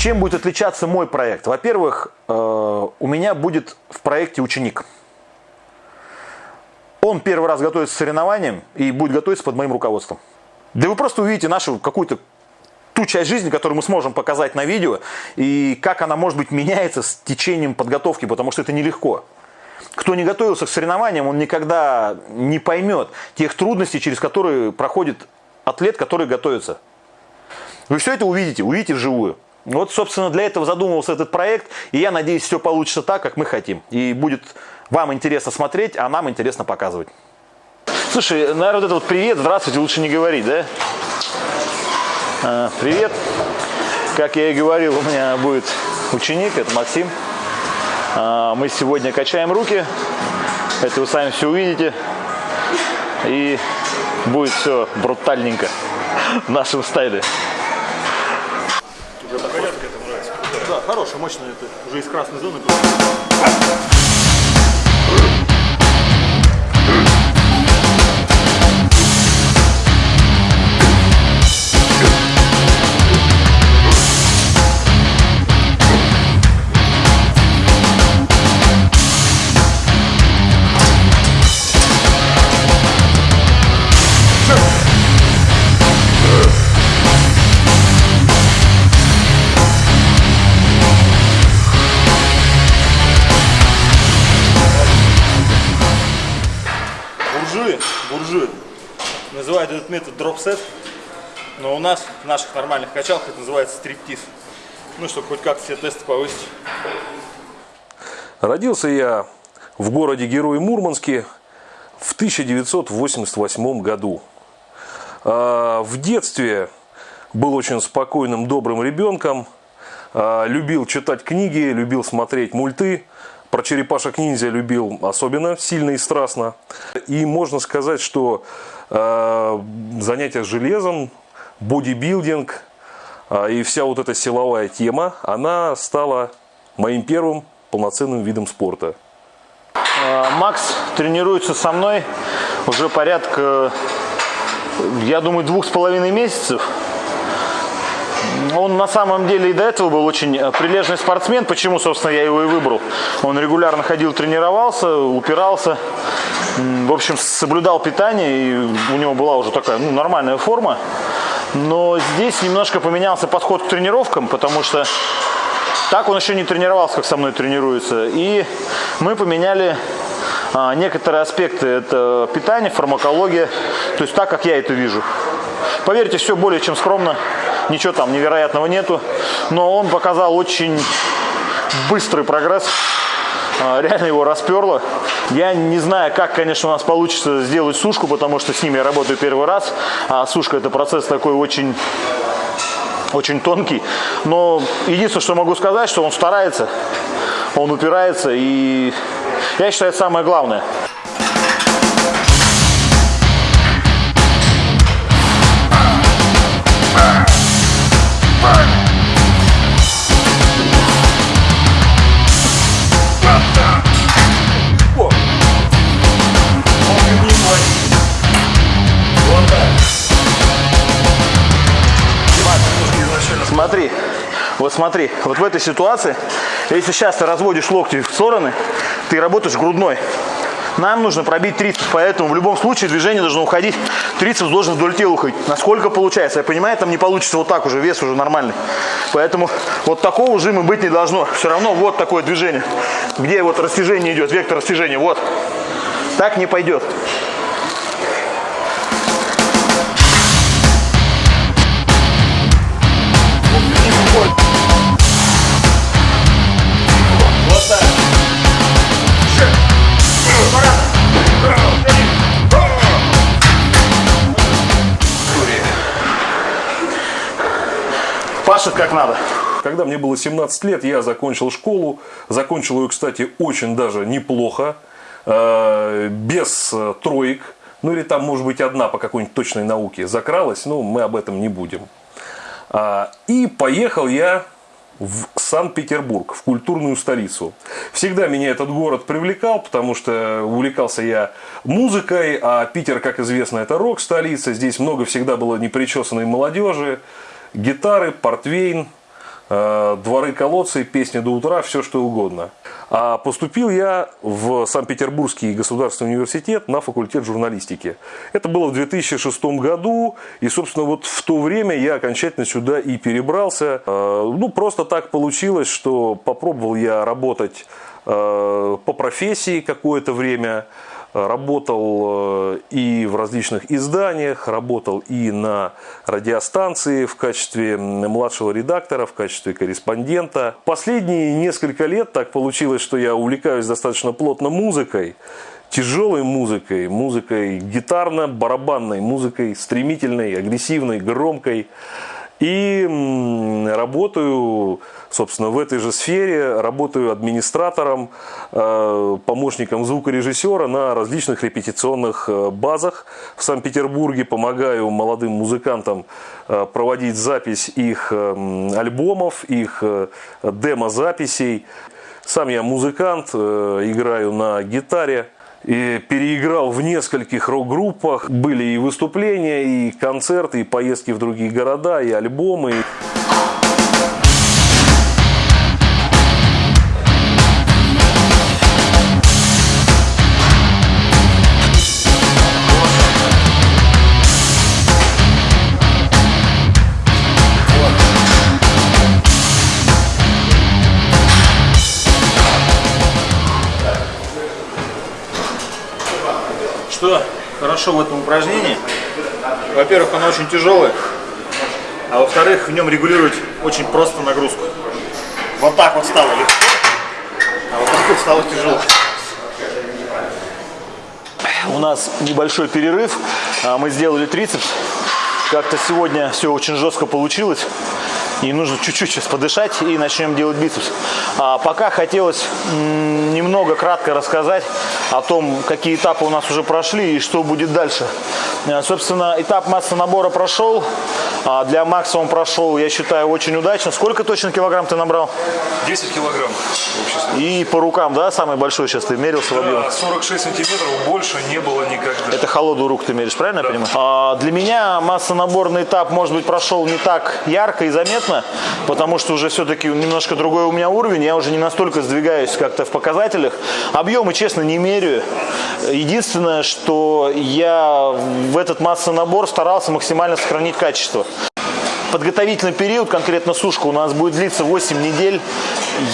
Чем будет отличаться мой проект? Во-первых, э, у меня будет в проекте ученик. Он первый раз готовится к соревнованиям и будет готовиться под моим руководством. Да вы просто увидите нашу какую-то ту часть жизни, которую мы сможем показать на видео, и как она, может быть, меняется с течением подготовки, потому что это нелегко. Кто не готовился к соревнованиям, он никогда не поймет тех трудностей, через которые проходит атлет, который готовится. Вы все это увидите, увидите вживую. Вот, собственно, для этого задумывался этот проект, и я надеюсь, все получится так, как мы хотим. И будет вам интересно смотреть, а нам интересно показывать. Слушай, наверное, вот это вот привет, здравствуйте, лучше не говорить, да? А, привет. Как я и говорил, у меня будет ученик, это Максим. А, мы сегодня качаем руки, это вы сами все увидите. И будет все брутальненько в нашем стайле. Хорошая, мощная, это уже из красной зоны. Буржуи, буржуи. Называют этот метод дропсет, но у нас в наших нормальных качалках это называется стриптиз. Ну, чтобы хоть как-то все тесты повысить. Родился я в городе Герой Мурманске в 1988 году. А, В детстве был очень спокойным, добрым ребенком. А, Любил читать книги, любил смотреть мульты. Про черепашек ниндзя любил особенно сильно и страстно. И можно сказать, что а, занятия железом, бодибилдинг а, и вся вот эта силовая тема, она стала моим первым полноценным видом спорта. А, Макс тренируется со мной уже порядка, я думаю, двух с половиной месяцев. Он на самом деле и до этого был очень э, прилежный спортсмен. Почему, собственно, я его и выбрал? Он регулярно ходил, тренировался, упирался. В общем, соблюдал питание, и у него была уже такая ну, нормальная форма. Но здесь немножко поменялся подход к тренировкам, потому что так он еще не тренировался, как со мной тренируется. И мы поменяли а, некоторые аспекты. Это питание, фармакология. То есть так, как я это вижу. Поверьте, все более чем скромно. Ничего там невероятного нету. Но он показал очень быстрый прогресс. А, Реально его расперло. Я не знаю, как, конечно, у нас получится сделать сушку, потому что с ними я работаю первый раз. А сушка это процесс такой очень очень тонкий. Но единственное, что могу сказать, что он старается, он упирается, и я считаю, это самое главное. Смотри, вот смотри, вот в этой ситуации, если сейчас ты разводишь локти в стороны, ты работаешь грудной. Нам нужно пробить трицепс, поэтому в любом случае движение должно уходить, трицепс должен вдоль тела уходить. Насколько получается, я понимаю, там не получится вот так уже, вес уже нормальный. Поэтому вот такого жима быть не должно. Все равно вот такое движение, где вот растяжение идет, вектор растяжения, вот. Так не пойдет. Пашет как надо. Когда мне было 17 лет, я закончил школу. Закончил ее, кстати, очень даже неплохо. э, Без э, троек. Ну или там, может быть, одна по какой-нибудь точной науке закралась. Но мы об этом не будем. А, И поехал я в Санкт-Петербург, в культурную столицу. Всегда меня этот город привлекал, потому что увлекался я музыкой, а Питер, как известно, это рок-столица. Здесь много всегда было непричесанной молодежи, гитары, портвейн, э, дворы колодцы, песни до утра, все что угодно. А поступил я в Санкт-Петербургский государственный университет на факультет журналистики. Это было в 2006 году, и, собственно, вот в то время я окончательно сюда и перебрался. Э, Ну, просто так получилось, что попробовал я работать э, по профессии какое-то время, работал э, и в различных изданиях, работал и на радиостанции в качестве младшего редактора, в качестве корреспондента. Последние несколько лет так получилось, что я увлекаюсь достаточно плотно музыкой, тяжелой музыкой, музыкой гитарно-барабанной, музыкой стремительной, агрессивной, громкой. И работаю, собственно, в этой же сфере, работаю администратором, э, помощником звукорежиссера на различных репетиционных э, базах в Санкт-Петербурге, помогаю молодым музыкантам э, проводить запись их альбомов, их демозаписей. Сам я музыкант, играю на гитаре и переиграл в нескольких рок-группах. Были и выступления, и концерты, и поездки в другие города, и альбомы. Хорошо в этом упражнении? Во-первых, оно очень тяжелое, а во-вторых, в нем регулировать очень просто нагрузку. Вот так вот стало легко, а вот так вот стало тяжело. У нас небольшой перерыв. А, Мы сделали трицепс. Как-то сегодня все очень жестко получилось. И нужно чуть-чуть сейчас подышать и начнем делать бицепс. А пока хотелось немного кратко рассказать о том, какие этапы у нас уже прошли и что будет дальше. А, Собственно, этап массы набора прошел. А Для максимум прошел, я считаю, очень удачно. Сколько точно килограмм ты набрал? 10 килограмм. И по рукам, да, самый большой сейчас ты мерился в объеме? 46 сантиметров больше не было никогда. Это холодную руку ты меришь, правильно я понимаю? А, для меня массонаборный этап, может быть, прошел не так ярко и заметно, потому что уже все-таки немножко другой у меня уровень, я уже не настолько сдвигаюсь как-то в показателях. Объемы, честно, не меряю. Единственное, что я в этот массонабор старался максимально сохранить качество. Подготовительный период, конкретно сушка, у нас будет длиться 8 недель.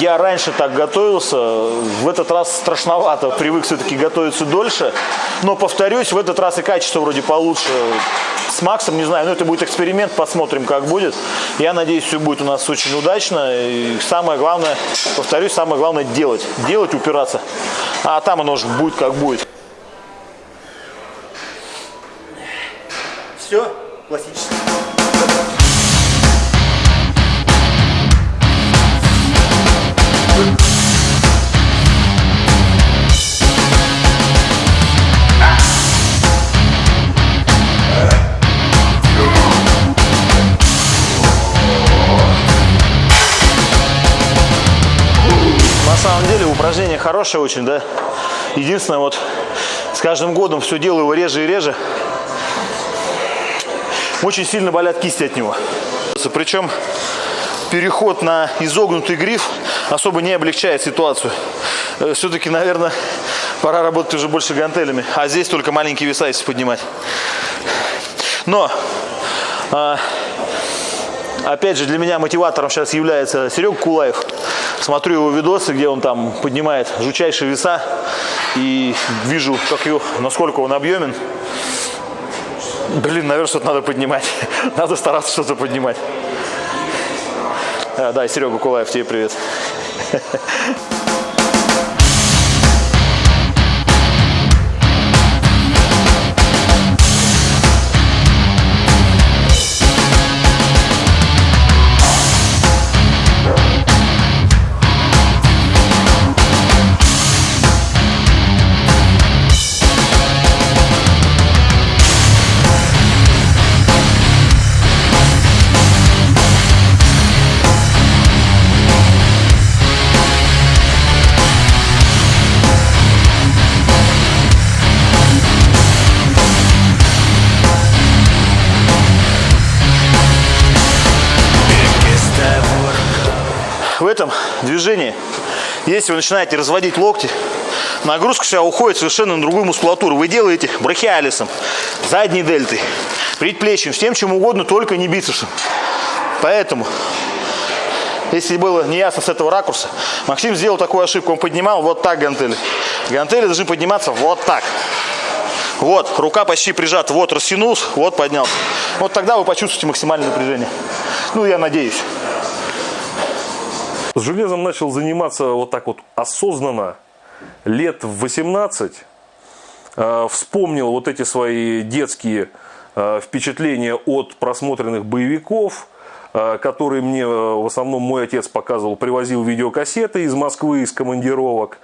Я раньше так готовился, в этот раз страшновато, привык все-таки готовиться дольше. Но, повторюсь, в этот раз и качество вроде получше. С Максом, не знаю, но это будет эксперимент, посмотрим, как будет. Я надеюсь, все будет у нас очень удачно. И самое главное, повторюсь, самое главное делать. Делать, упираться. А там оно уже будет, как будет. Все классически. Самом деле упражнение хорошее очень, да. Единственное, вот с каждым годом все делаю его реже и реже. Очень сильно болят кисти от него. Причем переход на изогнутый гриф особо не облегчает ситуацию. Все-таки, наверное, пора работать уже больше гантелями. А здесь только маленькие веса, если поднимать. Но а, Опять же, для меня мотиватором сейчас является Серега Кулаев. Смотрю его видосы, где он там поднимает жучайшие веса. И вижу, как его, насколько он объемен. Блин, наверное, что-то надо поднимать. Надо стараться что-то поднимать. А, да, Серега Кулаев, тебе привет. движении, если вы начинаете разводить локти, нагрузка вся уходит совершенно на другую мускулатуру. Вы делаете брахиалисом, задней дельтой, предплечьем, всем чем угодно, только не бицепсом. Поэтому, если было неясно с этого ракурса, Максим сделал такую ошибку. Он поднимал вот так гантели. Гантели должны подниматься вот так. Вот, рука почти прижата, вот растянулся, вот поднялся. Вот тогда вы почувствуете максимальное напряжение. Ну, я надеюсь. С железом начал заниматься вот так вот осознанно лет в 18. Э, Вспомнил вот эти свои детские э, впечатления от просмотренных боевиков, э, которые мне в основном мой отец показывал, привозил видеокассеты из Москвы, из командировок.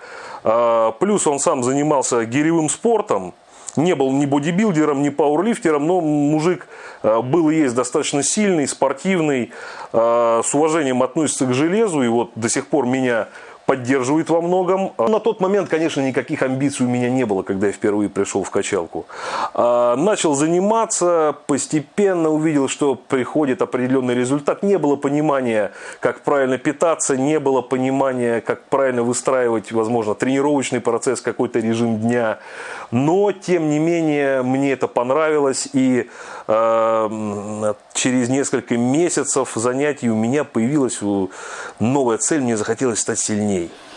Плюс он сам занимался гиревым спортом, не был ни бодибилдером, ни пауэрлифтером, но мужик э, был и есть достаточно сильный, спортивный, э, с уважением относится к железу, и вот до сих пор меня поддерживает во многом. На тот момент, конечно, никаких амбиций у меня не было, когда я впервые пришел в качалку. А, Начал заниматься, постепенно увидел, что приходит определенный результат. Не было понимания, как правильно питаться, не было понимания, как правильно выстраивать, возможно, тренировочный процесс, какой-то режим дня. Но, тем не менее, мне это понравилось. И э, через несколько месяцев занятий у меня появилась э, новая цель. Мне захотелось стать сильнее. Все,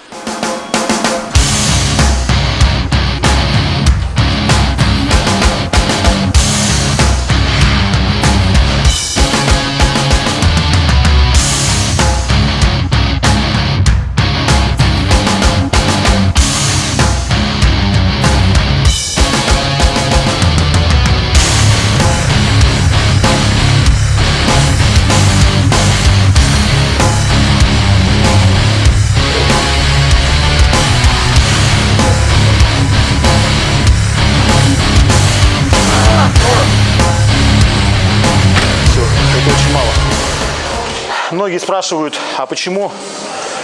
Многие спрашивают, а почему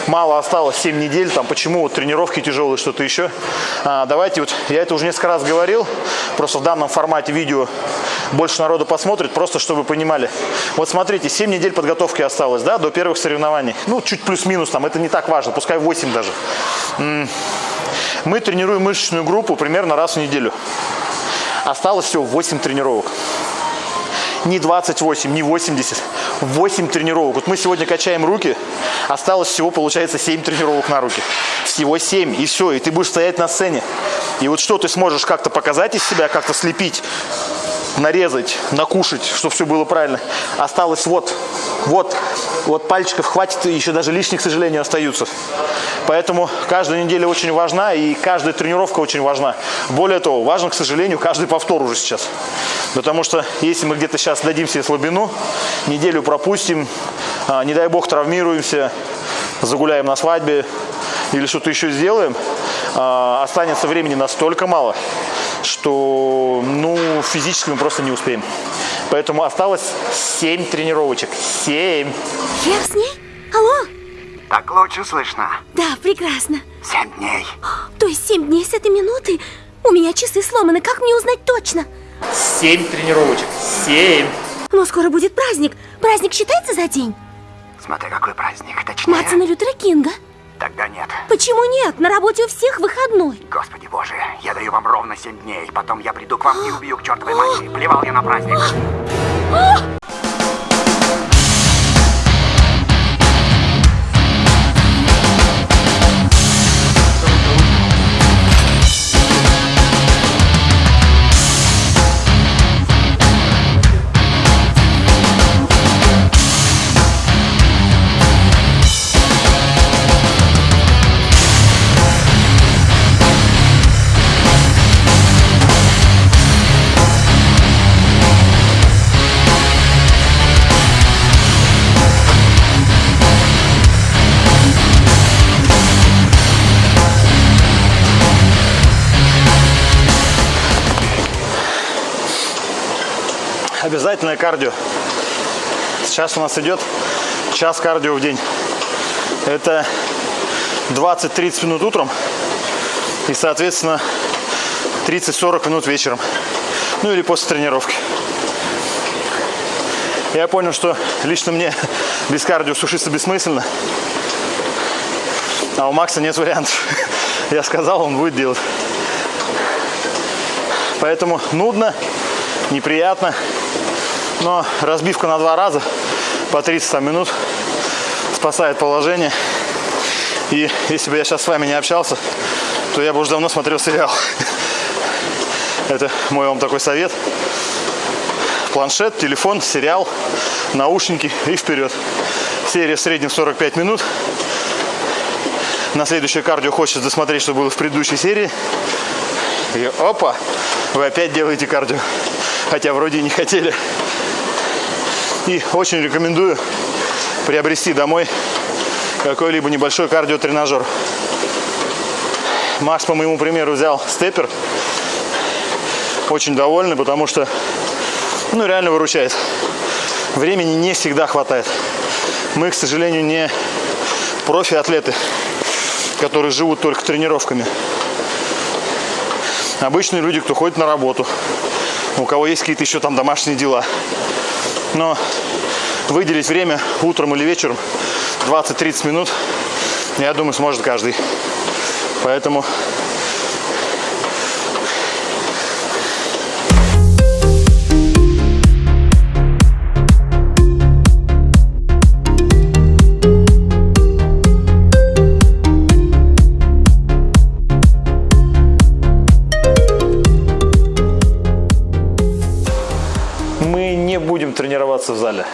мало осталось 7 недель, там, почему вот тренировки тяжелые, что-то еще. А, давайте вот, я это уже несколько раз говорил, просто в данном формате видео больше народу посмотрит, просто чтобы понимали. Вот смотрите, 7 недель подготовки осталось, да, до первых соревнований. Ну, чуть плюс-минус там, это не так важно, пускай 8 даже. Мы тренируем мышечную группу примерно раз в неделю. Осталось всего 8 тренировок не 28, не 80, 8 тренировок. Вот мы сегодня качаем руки, осталось всего, получается, 7 тренировок на руки. Всего 7, и все, и ты будешь стоять на сцене. И вот что ты сможешь как-то показать из себя, как-то слепить, нарезать, накушать, чтобы все было правильно. Осталось вот, вот, вот пальчиков хватит, еще даже лишних, к сожалению, остаются. Поэтому каждая неделя очень важна, и каждая тренировка очень важна. Более того, важен, к сожалению, каждый повтор уже сейчас. Потому что если мы где-то сейчас дадим себе слабину, неделю пропустим, а, не дай бог травмируемся, загуляем на свадьбе или что-то еще сделаем, а, останется времени настолько мало, что ну, физически мы просто не успеем. Поэтому осталось 7 тренировочек. 7. Я с ней? Алло? Так лучше слышно. Да, прекрасно. Семь дней. То есть семь дней с этой минуты? У меня часы сломаны, как мне узнать точно? 7 тренировочек. 7. Но скоро будет праздник. Праздник считается за день? Смотри, какой праздник. Точнее, Мартина Лютера Кинга. тогда нет. Почему нет? На работе у всех выходной. Господи боже, я даю вам ровно семь дней. Потом я приду к вам и убью к чертовой матери. Плевал я на праздник. кардио. Сейчас у нас идет час кардио в день. Это 20-30 минут утром и, соответственно, 30-40 минут вечером. Ну или после тренировки. Я понял, что лично мне без кардио сушиться бессмысленно. А у Макса нет вариантов. Я сказал, он будет делать. Поэтому нудно, неприятно. Но разбивка на два раза по 30 там, минут спасает положение. И если бы я сейчас с вами не общался, то я бы уже давно смотрел сериал. Это мой вам такой совет. Планшет, телефон, сериал, наушники и вперед. Серия в среднем 45 минут. На следующее кардио хочется досмотреть, что было в предыдущей серии. И опа, вы опять делаете кардио. Хотя вроде и не хотели. И очень рекомендую приобрести домой какой-либо небольшой кардиотренажер. Макс, по моему примеру, взял степер. Очень довольный, потому что, ну, реально выручает. Времени не всегда хватает. Мы, к сожалению, не профи-атлеты, которые живут только тренировками. Обычные люди, кто ходит на работу, у кого есть какие-то еще там домашние дела. Но выделить время утром или вечером 20-30 минут, я думаю, сможет каждый. Поэтому тренироваться в зале.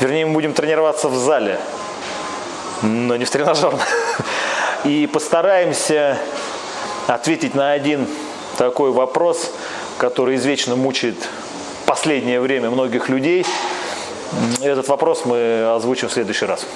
Вернее, мы будем тренироваться в зале, но не в тренажерном. И постараемся ответить на один такой вопрос, который извечно мучает последнее время многих людей. Этот вопрос мы озвучим в следующий раз.